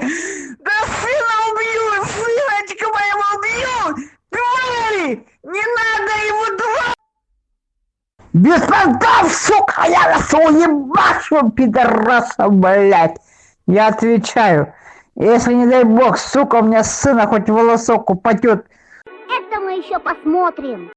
Да сына убью! Сыночка моего убью! Твари! Не надо его два! Без понтов, сука, я вас уебашу, пидораса, блядь! Я отвечаю, если не дай бог, сука, у меня сына хоть волосок упадет, Это мы еще посмотрим.